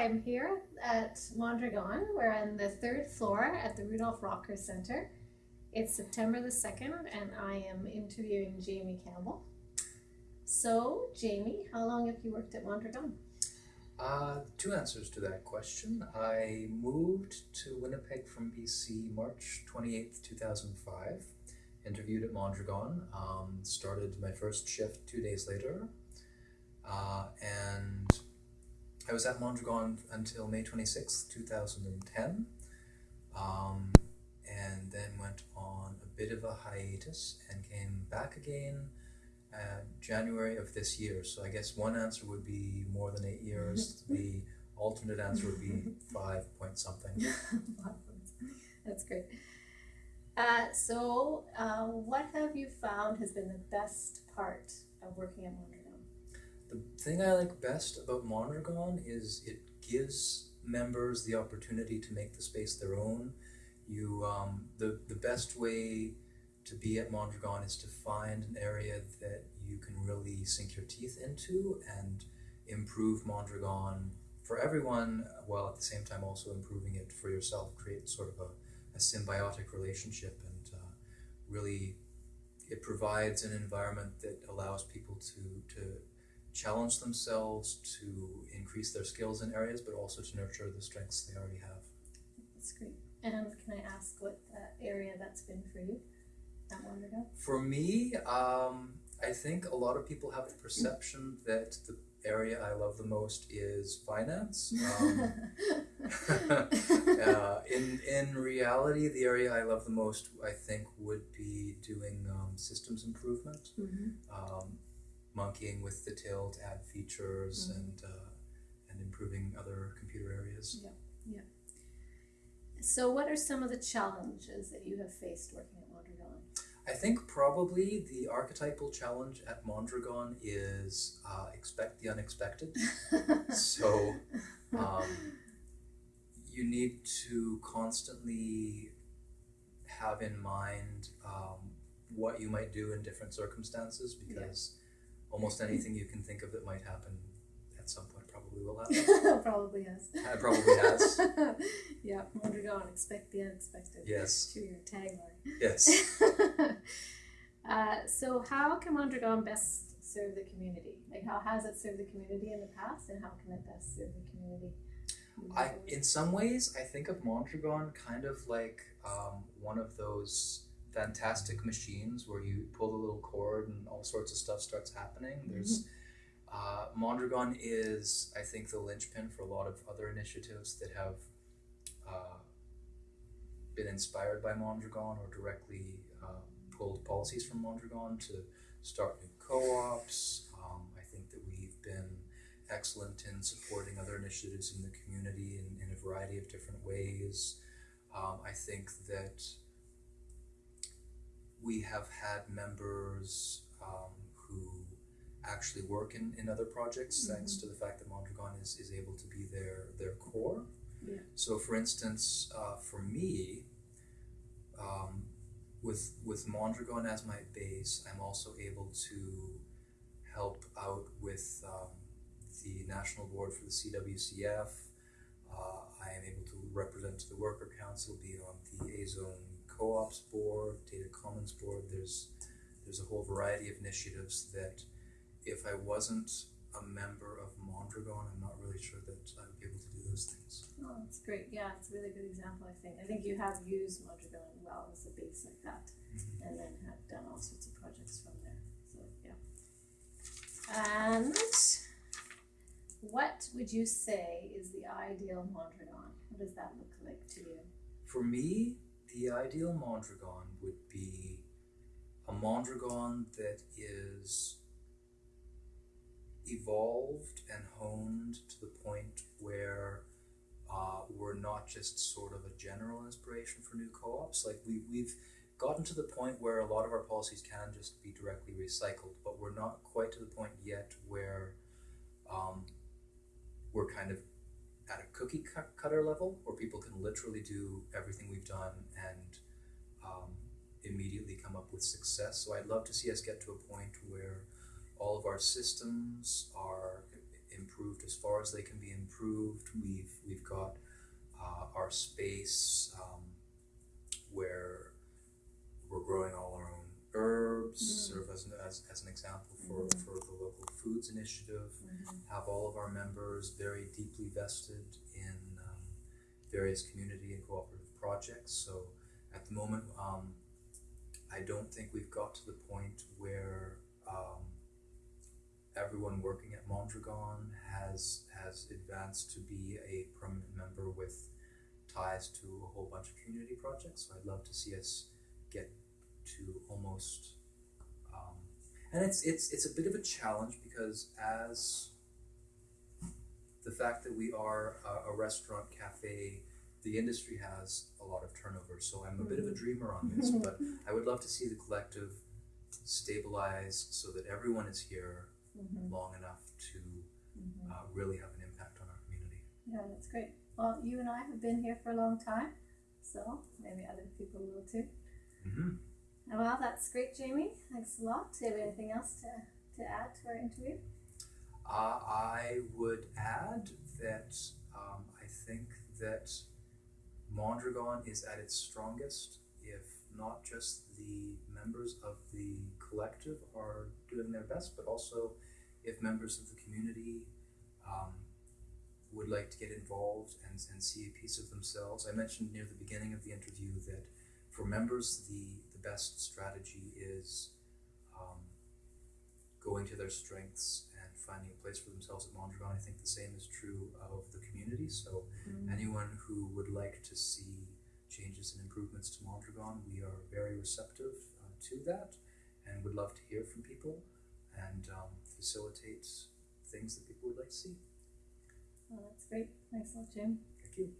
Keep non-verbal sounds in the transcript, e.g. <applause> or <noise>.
I'm here at Mondragon. We're on the third floor at the Rudolph Rocker Center. It's September the 2nd, and I am interviewing Jamie Campbell. So, Jamie, how long have you worked at Mondragon? Uh, two answers to that question. I moved to Winnipeg from BC March 28th, 2005. Interviewed at Mondragon. Um, started my first shift two days later. Uh, and I was at Mondragon until May 26th, 2010, um, and then went on a bit of a hiatus and came back again uh, January of this year. So I guess one answer would be more than eight years. <laughs> the alternate answer would be five point something. <laughs> That's great. Uh, so, uh, what have you found has been the best part of working at Mondragon? The thing I like best about Mondragon is it gives members the opportunity to make the space their own. You, um, the, the best way to be at Mondragon is to find an area that you can really sink your teeth into and improve Mondragon for everyone while at the same time also improving it for yourself, create sort of a, a symbiotic relationship and uh, really it provides an environment that allows people to, to challenge themselves to increase their skills in areas, but also to nurture the strengths they already have. That's great. And can I ask what area that's been for you at Mondragon? For me, um, I think a lot of people have the perception <laughs> that the area I love the most is finance. <laughs> Um, <laughs> uh, in in reality, the area I love the most, I think, would be doing um, systems improvement. Mm-hmm. Um, monkeying with the tail to add features mm-hmm. and uh, and improving other computer areas. Yeah, yeah. So, what are some of the challenges that you have faced working at Mondragon? I think probably the archetypal challenge at Mondragon is uh, expect the unexpected. <laughs> so, um, you need to constantly have in mind um, what you might do in different circumstances because almost anything you can think of that might happen at some point probably will happen. <laughs> probably has. <laughs> Uh, probably has. <laughs> yeah, Mondragon, expect the unexpected. Yes. To your tagline. Yes. uh, so, how can Mondragon best serve the community? Like, how has it served the community in the past, and how can it best serve the community? I, in some ways, I think of Mondragon kind of like um, one of those fantastic machines where you pull the little cord and all sorts of stuff starts happening. Mm-hmm. There's uh, Mondragon is, I think, the linchpin for a lot of other initiatives that have uh, been inspired by Mondragon or directly uh, pulled policies from Mondragon to start new co-ops. Um, I think that we've been excellent in supporting other initiatives in the community in, in a variety of different ways. Um, I think that we have had members um, who actually work in, in other projects mm-hmm. thanks to the fact that Mondragon is, is able to be their, their core. Yeah. So, for instance, uh, for me, um, with, with Mondragon as my base, I'm also able to help out with um, the National Board for the CWCF. Uh, I am able to represent the Worker Council, be on the A Zone co-ops board, data commons board. There's there's a whole variety of initiatives that if I wasn't a member of Mondragon, I'm not really sure that I would be able to do those things. Oh, that's great. Yeah, it's a really good example, I think. I think you have used Mondragon well as a base like that mm-hmm. and then have done all sorts of projects from there. So, yeah. And what would you say is the ideal Mondragon? What does that look like to you? For me, the ideal Mondragon would be a Mondragon that is evolved and honed to the point where uh, we're not just sort of a general inspiration for new co-ops. Like we, we've gotten to the point where a lot of our policies can just be directly recycled, but we're not quite to the point yet where um, we're kind of at a cookie cutter level where people can literally do everything we've done and um, immediately come up with success. So I'd love to see us get to a point where all of our systems are improved as far as they can be improved. We've we've got uh, our space um, where we're growing all our own herbs, Mm. sort of as an, as, an example for, Mhm. for the local foods initiative. Have all of our members very deeply vested in um, various community and cooperative projects. So at the moment, um, I don't think we've got to the point where um, everyone working at Mondragon has has advanced to be a permanent member with ties to a whole bunch of community projects. So I'd love to see us get to almost um, and it's it's it's a bit of a challenge because as the fact that we are a, a restaurant cafe the industry has a lot of turnover so i'm a bit of a dreamer on this but <laughs> i would love to see the collective stabilize so that everyone is here Mhm, long enough to mhm. uh, really have an impact on our community Yeah, that's great. Well, you and I have been here for a long time, so maybe other people will too. mm-hmm. Well, that's great, Jamie. Thanks a lot. Do you have anything else to, to add to our interview? Uh, I would add that um, I think that Mondragon is at its strongest if not just the members of the collective are doing their best, but also if members of the community um, would like to get involved and, and see a piece of themselves. I mentioned near the beginning of the interview that for members, the best strategy is um, going to their strengths and finding a place for themselves at Mondragon. I think the same is true of the community. So anyone who would like to see changes and improvements to Mondragon, we are very receptive uh, to that and would love to hear from people and um, facilitate things that people would like to see. Well, that's great. Thanks a lot, Jim. Thank you.